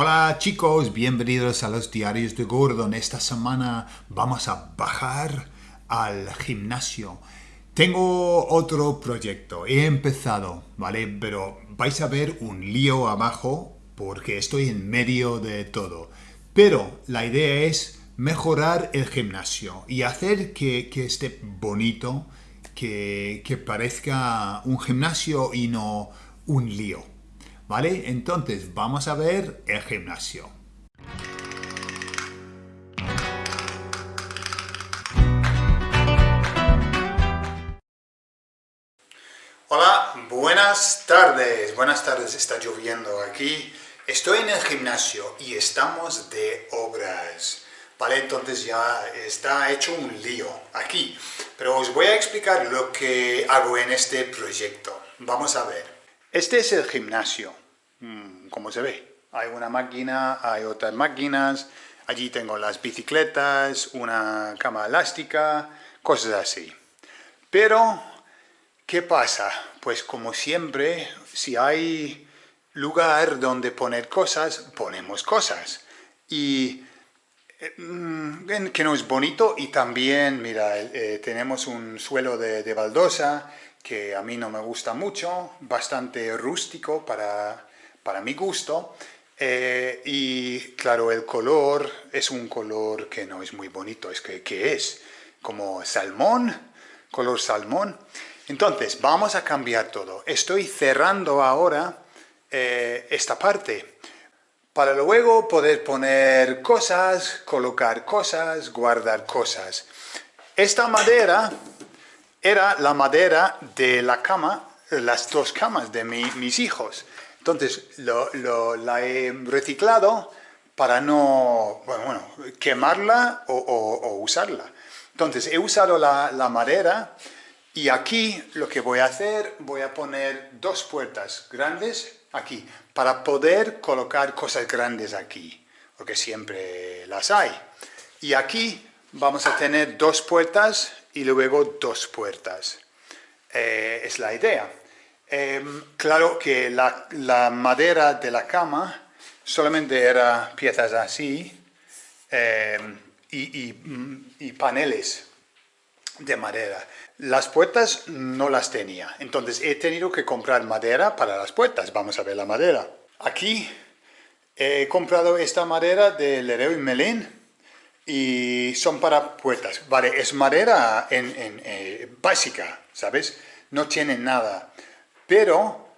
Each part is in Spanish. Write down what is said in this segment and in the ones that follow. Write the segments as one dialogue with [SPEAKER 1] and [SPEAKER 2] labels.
[SPEAKER 1] Hola chicos, bienvenidos a los diarios de Gordon. Esta semana vamos a bajar al gimnasio. Tengo otro proyecto, he empezado, ¿vale? Pero vais a ver un lío abajo porque estoy en medio de todo. Pero la idea es mejorar el gimnasio y hacer que, esté bonito, que, que parezca un gimnasio y no un lío. ¿Vale? Entonces vamos a ver el gimnasio. Hola, buenas tardes. Buenas tardes, está lloviendo aquí. Estoy en el gimnasio y estamos de obras. ¿Vale? Entonces ya está hecho un lío aquí. Pero os voy a explicar lo que hago en este proyecto. Vamos a ver. Este es el gimnasio, mm, como se ve. Hay una máquina, hay otras máquinas, allí tengo las bicicletas, una cama elástica, cosas así. Pero, ¿qué pasa? Pues como siempre, si hay lugar donde poner cosas, ponemos cosas. Y eh, mm, que no es bonito y también, mira, eh, tenemos un suelo de, baldosa que a mí no me gusta mucho, bastante rústico para, para mi gusto. Eh, y claro, el color es un color que no es muy bonito, es que, que es como salmón, color salmón. Entonces, vamos a cambiar todo. Estoy cerrando ahora eh, esta parte para luego poder poner cosas, colocar cosas, guardar cosas. Esta madera era la madera de la cama, las dos camas de mis hijos. Entonces la he reciclado para no bueno, quemarla o, usarla. Entonces he usado la, la madera y aquí lo que voy a hacer, voy a poner dos puertas grandes aquí, para poder colocar cosas grandes aquí, porque siempre las hay. Y aquí vamos a tener dos puertas y luego dos puertas. Eh, es la idea. Em, claro que la, madera de la cama solamente era piezas así em, y paneles de madera. Las puertas no las tenía, entonces he tenido que comprar madera para las puertas. Vamos a ver la madera. Aquí he comprado esta madera de Leroy Merlin y son para puertas. Vale, es madera en, eh, básica, ¿sabes? No tiene nada. Pero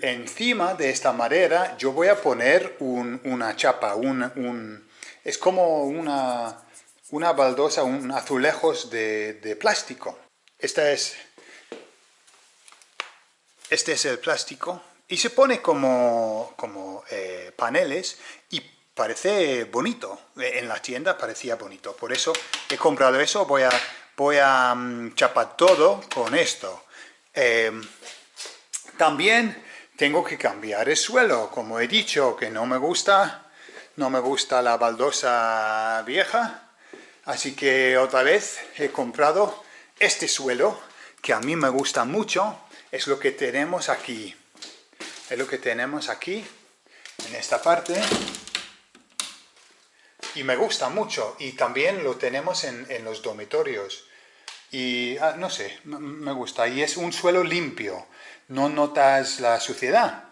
[SPEAKER 1] encima de esta madera yo voy a poner una chapa, un, es como una, una baldosa, un azulejos de plástico. Esta es, este es el plástico y se pone como, como eh, paneles y parece bonito. En la tienda parecía bonito. Por eso he comprado eso. Voy a, voy a mm, chapar todo con esto. Em, también tengo que cambiar el suelo. Como he dicho que no me gusta, no me gusta la baldosa vieja. Así que otra vez he comprado este suelo, que a mí me gusta mucho, es lo que tenemos aquí. Es lo que tenemos aquí, en esta parte. Y me gusta mucho. Y también lo tenemos en, los dormitorios. Y ah, no sé, me gusta. Y es un suelo limpio. No notas la suciedad.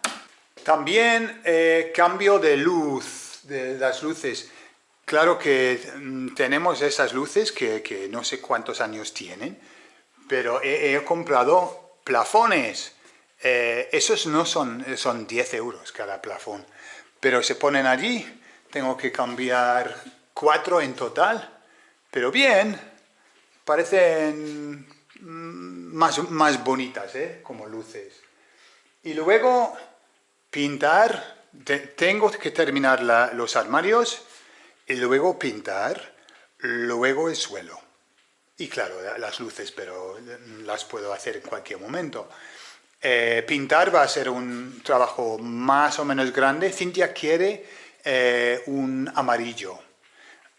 [SPEAKER 1] También eh, cambio de luz, de las luces. Claro que mm, tenemos esas luces que, no sé cuántos años tienen, pero he, comprado plafones. Eh, esos no son, son 10 euros cada plafón, pero se ponen allí. Tengo que cambiar cuatro en total, pero bien, parecen mm, más, más bonitas, ¿eh? como luces. Y luego pintar, tengo que terminar los armarios luego pintar, luego el suelo. Y claro, las luces, pero las puedo hacer en cualquier momento. Eh, pintar va a ser un trabajo más o menos grande. Cintia quiere eh, un amarillo.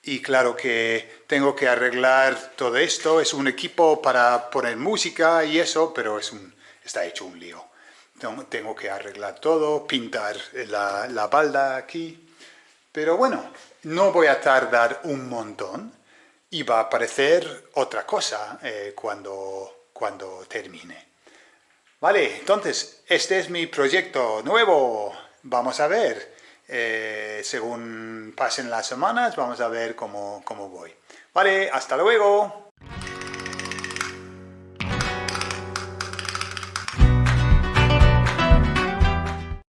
[SPEAKER 1] Y claro que tengo que arreglar todo esto. Es un equipo para poner música y eso, pero es un, está hecho un lío. Tengo que arreglar todo, pintar la, la balda aquí Pero bueno, no voy a tardar un montón y va a aparecer otra cosa eh, cuando, cuando termine. Vale, entonces, este es mi proyecto nuevo. Vamos a ver, eh, según pasen las semanas, vamos a ver cómo, cómo voy. Vale, hasta luego.